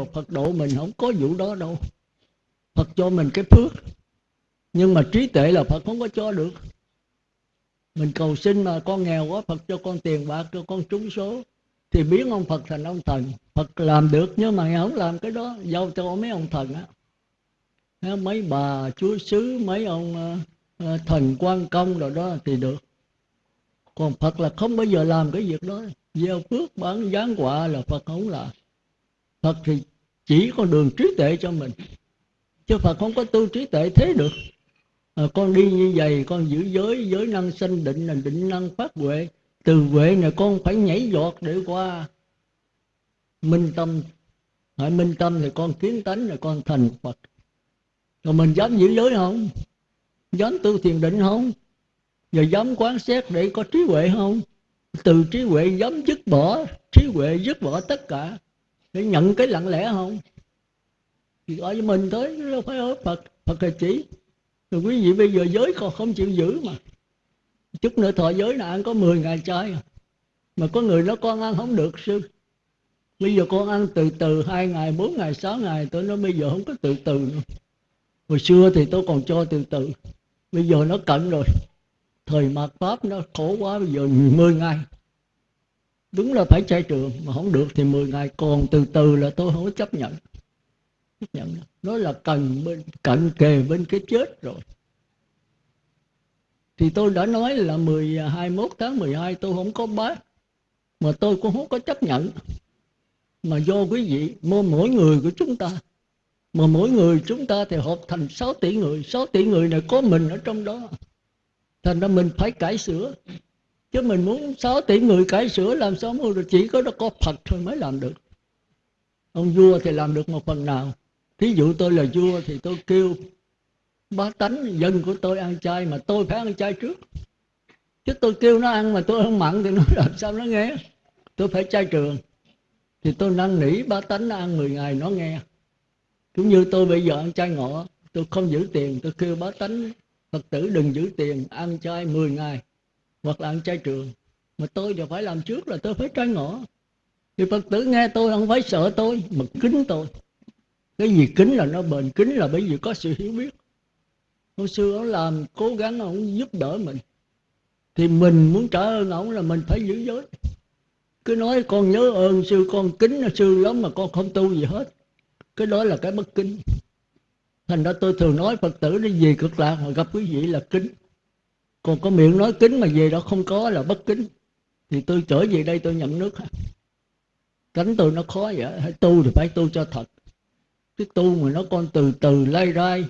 mà Phật độ mình không có vụ đó đâu. Phật cho mình cái phước. Nhưng mà trí tuệ là Phật không có cho được. Mình cầu xin mà con nghèo quá Phật cho con tiền bạc cho con trúng số. Thì biến ông Phật thành ông thần. Phật làm được nhưng mà không làm cái đó. Giao cho mấy ông thần á. Mấy bà chúa sứ mấy ông uh, thần quan công rồi đó thì được. Còn Phật là không bao giờ làm cái việc đó. Gieo phước bán giáng quả là Phật không làm. Phật thì chỉ có đường trí tuệ cho mình chứ Phật không có tu trí tuệ thế được. À, con đi như vậy con giữ giới giới năng sanh định là định năng phát huệ. Từ huệ này con phải nhảy giọt để qua. Minh tâm hỏi minh tâm thì con kiến tánh là con thành Phật. Rồi mình dám giữ giới không? Dám tu thiền định không? Rồi dám quán xét để có trí huệ không? Từ trí huệ dám dứt bỏ trí huệ dứt bỏ tất cả để nhận cái lặng lẽ không? Thì gọi với mình tới đâu phải ở phật phật là chỉ. Rồi quý vị bây giờ giới còn không chịu giữ mà. Chút nữa thọ giới là ăn có 10 ngày chay à. mà có người nó con ăn không được, sư. Bây giờ con ăn từ từ, hai ngày, bốn ngày, sáu ngày tôi nói bây giờ không có từ từ nữa. Hồi xưa thì tôi còn cho từ từ. Bây giờ nó cận rồi. Thời mạt pháp nó khổ quá, bây giờ 10 ngày đúng là phải chạy trường mà không được thì 10 ngày. Còn từ từ là tôi không có chấp nhận. Chấp nhận. Nó là cần bên cận kề bên cái chết rồi. Thì tôi đã nói là 10, 21 tháng 12 tôi không có bác mà tôi cũng không có chấp nhận. Mà do quý vị mỗi người của chúng ta mà mỗi người chúng ta thì hợp thành 6 tỷ người. 6 tỷ người này có mình ở trong đó. Thành ra mình phải cải sửa chứ mình muốn 6 tỷ người cải sửa làm sao mà chỉ có nó có Phật thôi mới làm được. Ông vua thì làm được một phần nào. Thí dụ tôi là vua thì tôi kêu bá tánh dân của tôi ăn chay mà tôi phải ăn chay trước. Chứ tôi kêu nó ăn mà tôi không mặn thì nó làm sao nó nghe? Tôi phải chay trường. Thì tôi năn nỉ bá tánh nó ăn 10 ngày nó nghe. Cũng như tôi bây giờ ăn chay ngọ, tôi không giữ tiền, tôi kêu bá tánh phật tử đừng giữ tiền, ăn chay 10 ngày hoặc là ăn chay trường. Mà tôi thì phải làm trước là tôi phải trai ngõ. Thì phật tử nghe tôi, không phải sợ tôi, mà kính tôi. Cái gì kính là nó bền, kính là bởi vì có sự hiểu biết. Hồi xưa ông làm, cố gắng ông giúp đỡ mình. Thì mình muốn trả ơn ông là mình phải giữ giới. Cứ nói con nhớ ơn sư, con kính sư lắm mà con không tu gì hết. Cái đó là cái bất kính. Thành ra tôi thường nói phật tử đi về cực lạc mà gặp quý vị là kính còn có miệng nói kính mà về đó không có là bất kính. Thì tôi trở về đây tôi nhận nước. Cánh tôi nó khó vậy, hãy tu thì phải tu cho thật. Cái tu mà nó còn từ từ lay rai.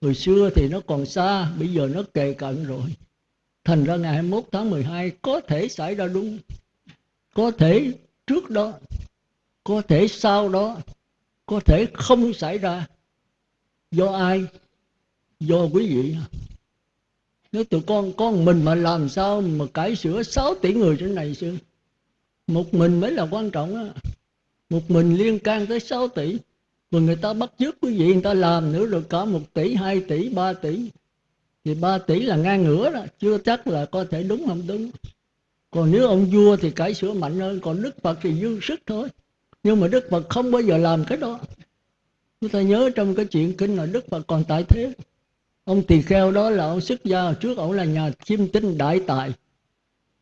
Hồi xưa thì nó còn xa, bây giờ nó kề cận rồi. Thành ra ngày 21 tháng 12 có thể xảy ra đúng. Có thể trước đó, có thể sau đó, có thể không xảy ra. Do ai? Do quý vị nếu tụi con con mình mà làm sao mà cải sửa 6 tỷ người trên này sư một mình mới là quan trọng á. Một mình liên can tới 6 tỷ. Mà người ta bắt chước quý vị người ta làm nữa rồi cả một tỷ, hai tỷ, ba tỷ. Thì ba tỷ là ngang ngửa đó. Chưa chắc là có thể đúng không? Đúng. Còn nếu ông vua thì cải sửa mạnh hơn. Còn đức phật thì dư sức thôi. Nhưng mà đức phật không bao giờ làm cái đó. Chúng ta nhớ trong cái chuyện kinh là đức phật còn tại thế ông tỳ kheo đó là ông xuất gia trước, ông là nhà chiêm tinh đại tài.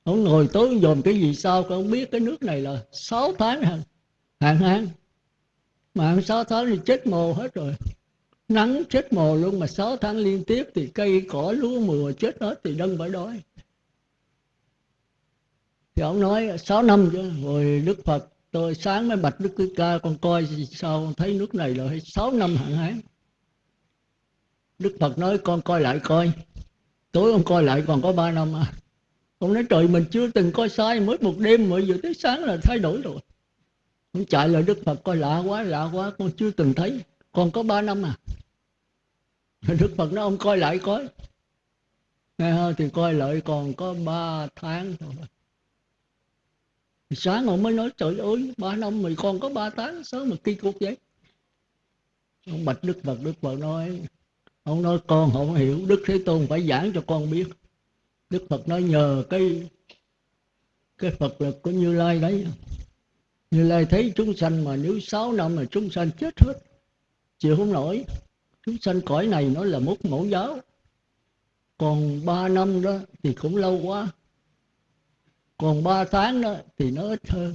Ông ngồi tối dòm cái gì sao con biết, cái nước này là 6 tháng hạn hạn hán. Mà ông 6 tháng thì chết mồ hết rồi. Nắng chết mồ luôn, mà 6 tháng liên tiếp thì cây cỏ lúa mùa chết hết thì đâm phải đói. Thì ông nói 6 năm chứ rồi đức phật, tôi sáng mới bạch đức ca, con coi sao, con thấy nước này là 6 năm hạn hán đức phật nói, con coi lại coi. Tối ông coi lại còn có 3 năm à. Ông nói, trời, mình chưa từng coi sai, mới một đêm mà giờ tới sáng là thay đổi rồi. Ông chạy lại, đức phật coi lạ quá lạ quá, con chưa từng thấy. Còn có 3 năm à. Đức phật nói, ông coi lại coi. Nghe không thì coi lại còn có 3 tháng thôi. Sáng ông mới nói, trời ơi, ba năm mày còn có ba tháng sớm mà kỳ cục vậy? Ông bạch đức phật đức phật nói ông nói, con không hiểu, đức thế tôn phải giảng cho con biết. Đức phật nói, nhờ cái cái phật lực của như lai đấy. Như lai thấy chúng sanh mà nếu sáu năm mà chúng sanh chết hết, chịu không nổi. Chúng sanh cõi này nó là một mẫu giáo. Còn ba năm đó thì cũng lâu quá. Còn ba tháng đó thì nó ít hơn.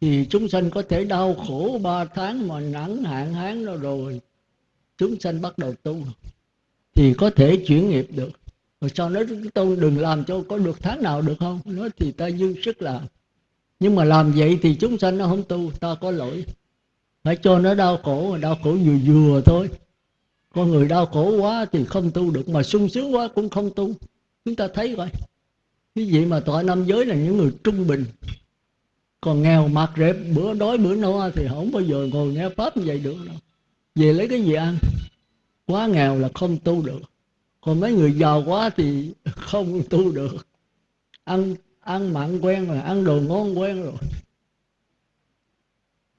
Thì chúng sanh có thể đau khổ ba tháng mà nắng hạn hán đó rồi chúng sanh bắt đầu tu thì có thể chuyển nghiệp được. Rồi sau đó tôi đừng làm cho có được tháng nào được không? Nói thì ta dư sức làm. Nhưng mà làm vậy thì chúng sanh nó không tu, ta có lỗi. Phải cho nó đau khổ đau khổ vừa vừa thôi. Con người đau khổ quá thì không tu được, mà sung sướng quá cũng không tu. Chúng ta thấy rồi cái gì mà tọa năm giới là những người trung bình. Còn nghèo mặt rệp, bữa đói bữa no thì không bao giờ ngồi nghe pháp như vậy được đâu về lấy cái gì ăn? Quá nghèo là không tu được. Còn mấy người giàu quá thì không tu được. Ăn ăn mặn quen rồi ăn đồ ngon quen rồi.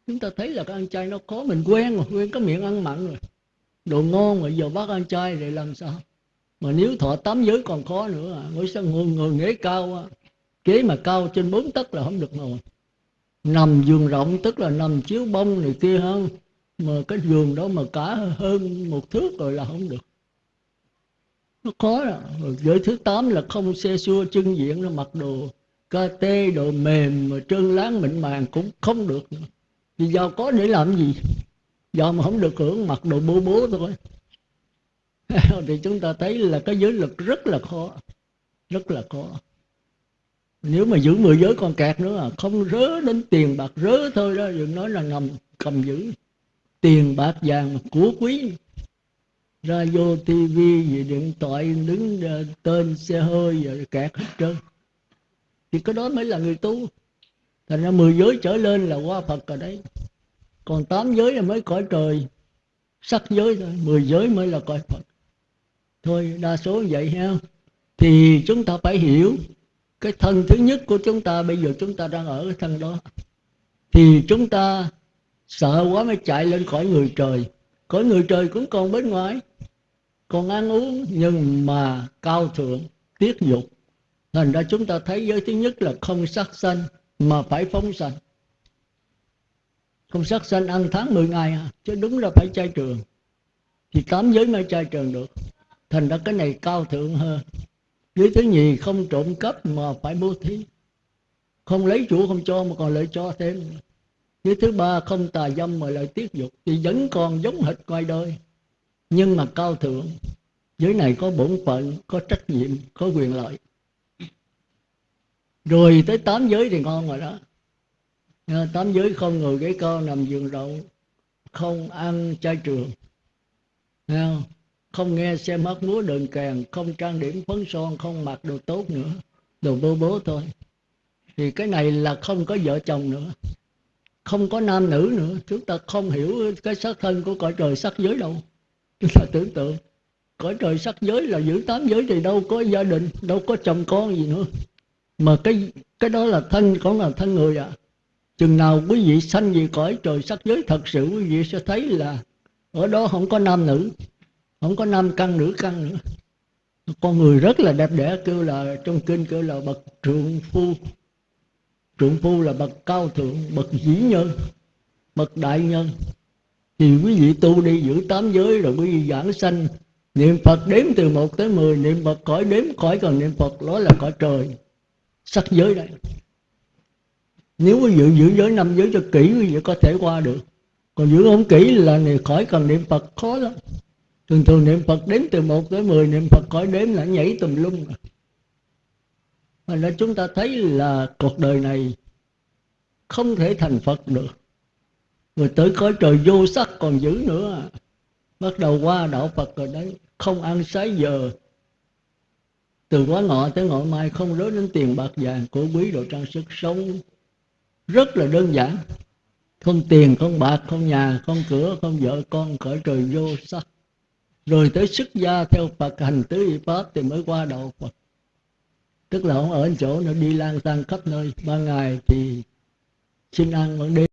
Chúng ta thấy là cái ăn chay nó khó mình quen rồi quen có miệng ăn mặn rồi. Đồ ngon rồi giờ bắt ăn chay rồi làm sao? Mà nếu thọ tám giới còn khó nữa à ngồi sao ngồi, ngồi ghế cao à. ghế mà cao trên bốn tấc là không được ngồi. Nằm giường rộng tức là nằm chiếu bông này kia hơn mà cái giường đó mà cả hơn một thước rồi là không được. Nó khó rồi giới thứ tám là không xe xua chân diện nó mặc đồ ca tê, đồ mềm, mà trơn láng mịn màng cũng không được nữa. vì giàu có để làm gì? Giàu mà không được hưởng, mặc đồ bố bố thôi. Thì chúng ta thấy là cái giới lực rất là khó. Rất là khó. Nếu mà giữ mười giới còn kẹt nữa à không rớ đến tiền bạc, rớ thôi đó, đừng nói là ngầm, cầm giữ tiền bạc vàng của quý. Ra vô tivi gì điện thoại đứng ờ, tên xe hơi rồi kẹt hết trơn thì cái đó mới là người tu. Thành ra mười giới trở lên là qua phật rồi đấy. Còn tám giới là mới cõi trời. Sắc giới thôi, mười giới mới là cõi phật. Thôi, đa số vậy ha. Thì chúng ta phải hiểu cái thân thứ nhất của chúng ta, bây giờ chúng ta đang ở cái thân đó. Thì chúng ta sợ quá mới chạy lên khỏi người trời. Cõi người trời cũng còn bên ngoài. Còn ăn uống nhưng mà cao thượng tiết dục. Thành ra chúng ta thấy giới thứ nhất là không sát sanh mà phải phóng sanh. Không sát sanh ăn tháng 10 ngày à, chứ đúng là phải chay trường. Thì tám giới mới chay trường được. Thành ra cái này cao thượng hơn. Giới thứ nhì không trộm cắp mà phải bố thí. Không lấy chủ không cho mà còn lại cho thêm giới thứ ba không tà dâm mà lại tiết dục, thì vẫn còn giống hệt ngoài đời. Nhưng mà cao thượng, giới này có bổn phận, có trách nhiệm, có quyền lợi. Rồi tới tám giới thì ngon rồi đó. Tám giới không ngồi ghế co nằm giường rộng, không ăn chai trường. Không? không nghe xem hát múa đờn kèn, không trang điểm phấn son, không mặc đồ tốt nữa, đồ bố bố thôi. Thì cái này là không có vợ chồng nữa không có nam nữ nữa. Chúng ta không hiểu cái sắc thân của cõi trời sắc giới đâu. Chúng ta tưởng tượng, cõi trời sắc giới là giữ tám giới thì đâu có gia đình, đâu có chồng con gì nữa. Mà cái cái đó là thân còn là thân người à. Chừng nào quý vị sanh gì cõi trời sắc giới, thật sự quý vị sẽ thấy là ở đó không có nam nữ, không có nam căn, nữ căn nữa. Con người rất là đẹp đẽ, kêu là trong kinh kêu là bậc trượng phu trượng phu là bậc cao thượng, bậc dĩ nhân, bậc đại nhân. Thì quý vị tu đi giữ tám giới rồi quý vị giảng sanh. Niệm phật đếm từ một tới mười, niệm phật cõi đếm khỏi còn niệm phật đó là cõi trời. Sắc giới đây. Nếu quý vị giữ giới năm giới cho kỹ, quý vị có thể qua được. Còn giữ không kỹ là này khỏi cần niệm phật khó lắm. Thường thường niệm phật đếm từ một tới mười, niệm phật khỏi đếm là nhảy tùm lum mà nên chúng ta thấy là cuộc đời này không thể thành phật được. Rồi tới cõi trời vô sắc còn giữ nữa. Bắt đầu qua đạo phật rồi đấy, không ăn sái giờ. Từ quá ngọ tới ngọ mai không rớt đến tiền bạc vàng của quý đồ trang sức sống. Rất là đơn giản. Không tiền, không bạc, không nhà, không cửa, không vợ con, cõi trời vô sắc. Rồi tới xuất gia theo Phật, hành tứ y pháp thì mới qua đạo Phật tức là không ở chỗ nó đi lang thang khắp nơi. Ban ngày thì xin ăn ban đêm